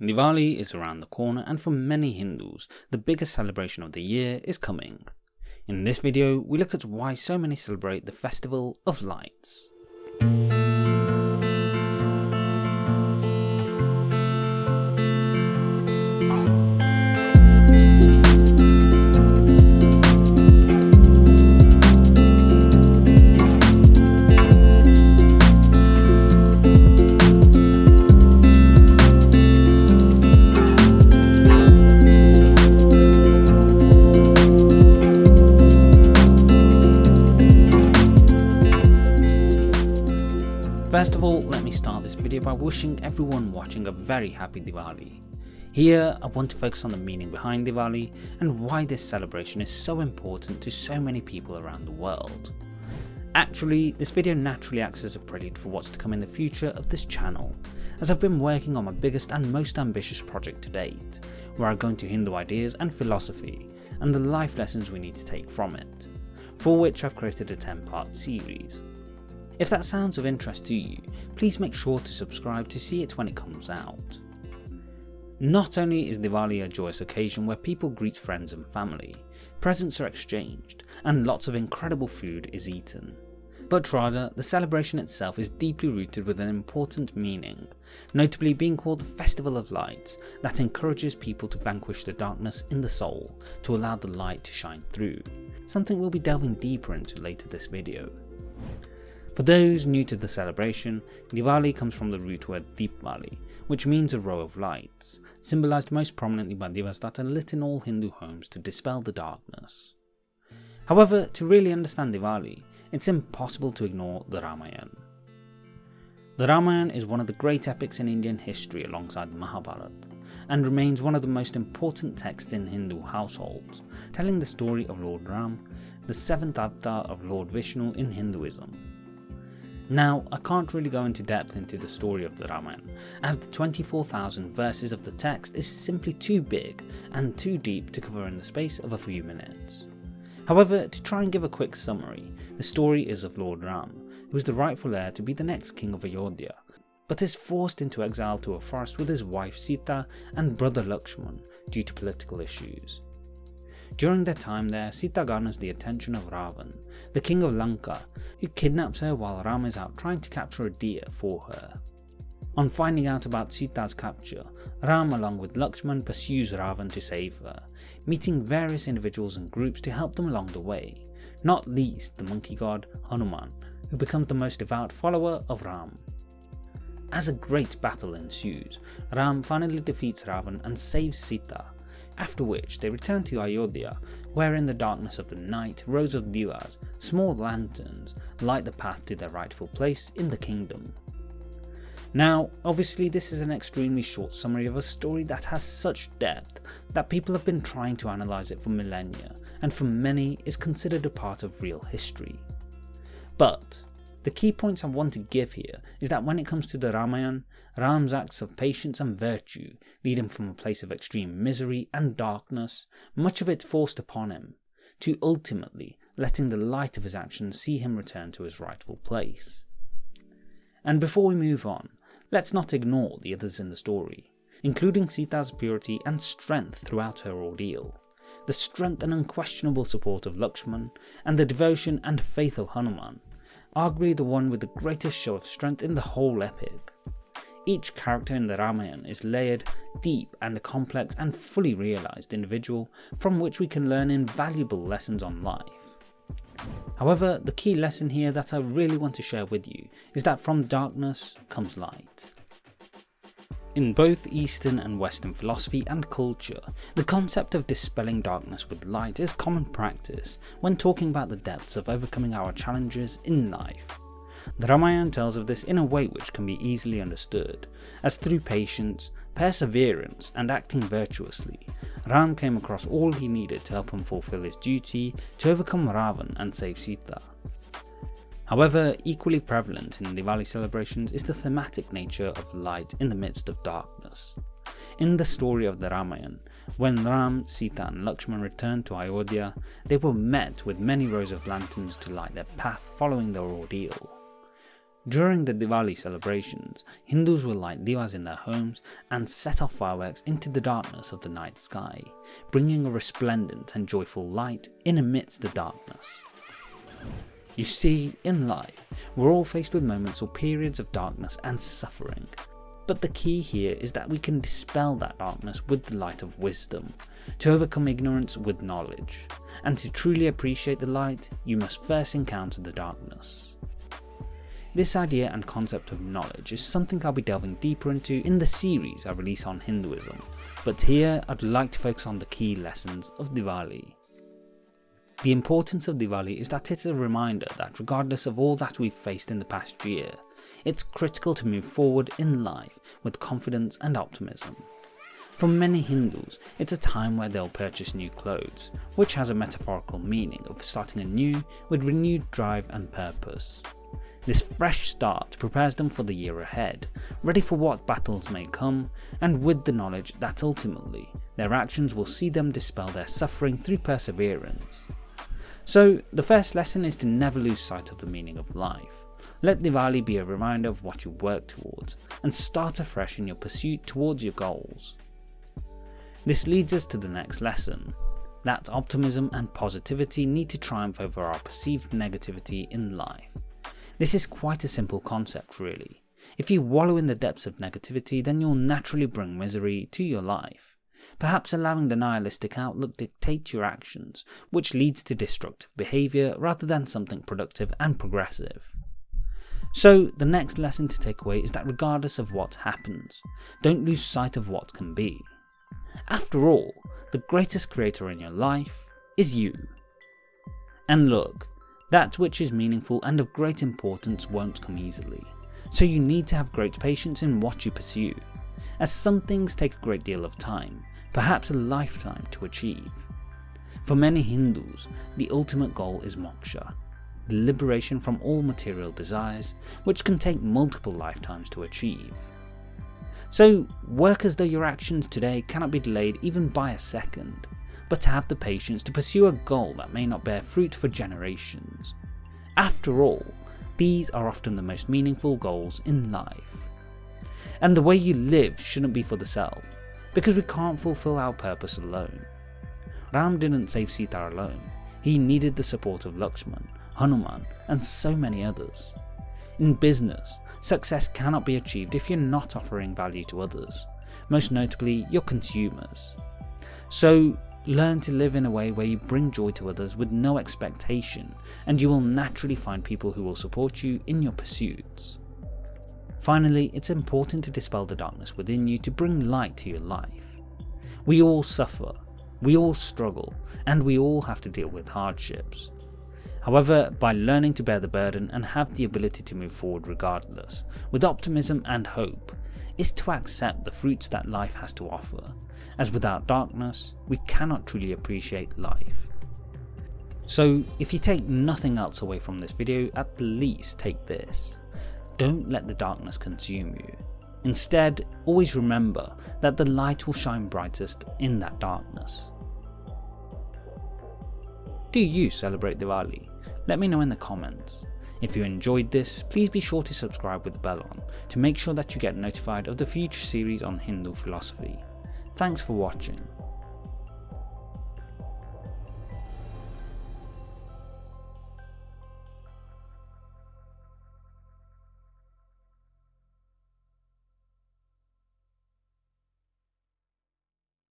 Diwali is around the corner and for many Hindus, the biggest celebration of the year is coming. In this video, we look at why so many celebrate the festival of lights. By wishing everyone watching a very happy Diwali. Here, I want to focus on the meaning behind Diwali and why this celebration is so important to so many people around the world. Actually, this video naturally acts as a prelude for what's to come in the future of this channel, as I've been working on my biggest and most ambitious project to date, where I go into Hindu ideas and philosophy, and the life lessons we need to take from it, for which I've created a 10 part series. If that sounds of interest to you, please make sure to subscribe to see it when it comes out. Not only is Diwali a joyous occasion where people greet friends and family, presents are exchanged, and lots of incredible food is eaten, but rather the celebration itself is deeply rooted with an important meaning, notably being called the Festival of Lights that encourages people to vanquish the darkness in the soul to allow the light to shine through, something we'll be delving deeper into later this video. For those new to the celebration, Diwali comes from the root word Deepavali, which means a row of lights, symbolised most prominently by divas that are lit in all Hindu homes to dispel the darkness. However, to really understand Diwali, it's impossible to ignore the Ramayana. The Ramayana is one of the great epics in Indian history alongside the Mahabharata, and remains one of the most important texts in Hindu households, telling the story of Lord Ram, the seventh avatar of Lord Vishnu in Hinduism. Now, I can't really go into depth into the story of the Ramayana, as the 24,000 verses of the text is simply too big and too deep to cover in the space of a few minutes. However, to try and give a quick summary, the story is of Lord Ram, who is the rightful heir to be the next king of Ayodhya, but is forced into exile to a forest with his wife Sita and brother Lakshman due to political issues. During their time there, Sita garners the attention of Ravan, the king of Lanka, who kidnaps her while Ram is out trying to capture a deer for her. On finding out about Sita's capture, Ram along with Lakshman pursues Ravan to save her, meeting various individuals and groups to help them along the way, not least the monkey god Hanuman, who becomes the most devout follower of Ram. As a great battle ensues, Ram finally defeats Ravan and saves Sita, after which they return to Ayodhya, where in the darkness of the night rows of diyas, small lanterns, light the path to their rightful place in the kingdom. Now, obviously this is an extremely short summary of a story that has such depth that people have been trying to analyse it for millennia, and for many is considered a part of real history. But, the key points I want to give here is that when it comes to the Ramayana, Ram's acts of patience and virtue lead him from a place of extreme misery and darkness, much of it forced upon him, to ultimately letting the light of his actions see him return to his rightful place. And before we move on, let's not ignore the others in the story, including Sita's purity and strength throughout her ordeal, the strength and unquestionable support of Lakshman, and the devotion and faith of Hanuman, arguably the one with the greatest show of strength in the whole epic. Each character in the Ramayana is layered, deep and a complex and fully realised individual from which we can learn invaluable lessons on life. However, the key lesson here that I really want to share with you is that from darkness comes light. In both Eastern and Western philosophy and culture, the concept of dispelling darkness with light is common practice when talking about the depths of overcoming our challenges in life. The Ramayana tells of this in a way which can be easily understood, as through patience, perseverance and acting virtuously, Ram came across all he needed to help him fulfill his duty to overcome Ravan and save Sita. However, equally prevalent in Diwali celebrations is the thematic nature of light in the midst of darkness. In the story of the Ramayana, when Ram, Sita and Lakshman returned to Ayodhya, they were met with many rows of lanterns to light their path following their ordeal. During the Diwali celebrations, Hindus will light divas in their homes and set off fireworks into the darkness of the night sky, bringing a resplendent and joyful light in amidst the darkness. You see, in life, we're all faced with moments or periods of darkness and suffering. But the key here is that we can dispel that darkness with the light of wisdom, to overcome ignorance with knowledge. And to truly appreciate the light, you must first encounter the darkness. This idea and concept of knowledge is something I'll be delving deeper into in the series I release on Hinduism, but here I'd like to focus on the key lessons of Diwali. The importance of Diwali is that it's a reminder that regardless of all that we've faced in the past year, it's critical to move forward in life with confidence and optimism. For many Hindus, it's a time where they'll purchase new clothes, which has a metaphorical meaning of starting anew with renewed drive and purpose. This fresh start prepares them for the year ahead, ready for what battles may come, and with the knowledge that ultimately, their actions will see them dispel their suffering through perseverance. So the first lesson is to never lose sight of the meaning of life. Let Diwali be a reminder of what you work towards, and start afresh in your pursuit towards your goals. This leads us to the next lesson, that optimism and positivity need to triumph over our perceived negativity in life. This is quite a simple concept really. If you wallow in the depths of negativity then you'll naturally bring misery to your life perhaps allowing the nihilistic outlook dictate your actions, which leads to destructive behaviour rather than something productive and progressive. So the next lesson to take away is that regardless of what happens, don't lose sight of what can be. After all, the greatest creator in your life is you. And look, that which is meaningful and of great importance won't come easily, so you need to have great patience in what you pursue, as some things take a great deal of time, perhaps a lifetime to achieve. For many Hindus, the ultimate goal is moksha, the liberation from all material desires, which can take multiple lifetimes to achieve. So work as though your actions today cannot be delayed even by a second, but to have the patience to pursue a goal that may not bear fruit for generations. After all, these are often the most meaningful goals in life. And the way you live shouldn't be for the self, because we can't fulfill our purpose alone. Ram didn't save Sita alone, he needed the support of Lakshman, Hanuman and so many others. In business, success cannot be achieved if you're not offering value to others, most notably your consumers. So learn to live in a way where you bring joy to others with no expectation and you will naturally find people who will support you in your pursuits. Finally, it's important to dispel the darkness within you to bring light to your life. We all suffer, we all struggle, and we all have to deal with hardships. However, by learning to bear the burden and have the ability to move forward regardless, with optimism and hope, is to accept the fruits that life has to offer, as without darkness, we cannot truly appreciate life. So if you take nothing else away from this video, at least take this. Don't let the darkness consume you. Instead, always remember that the light will shine brightest in that darkness. Do you celebrate Diwali? Let me know in the comments. If you enjoyed this, please be sure to subscribe with the bell on to make sure that you get notified of the future series on Hindu philosophy. Thanks for watching.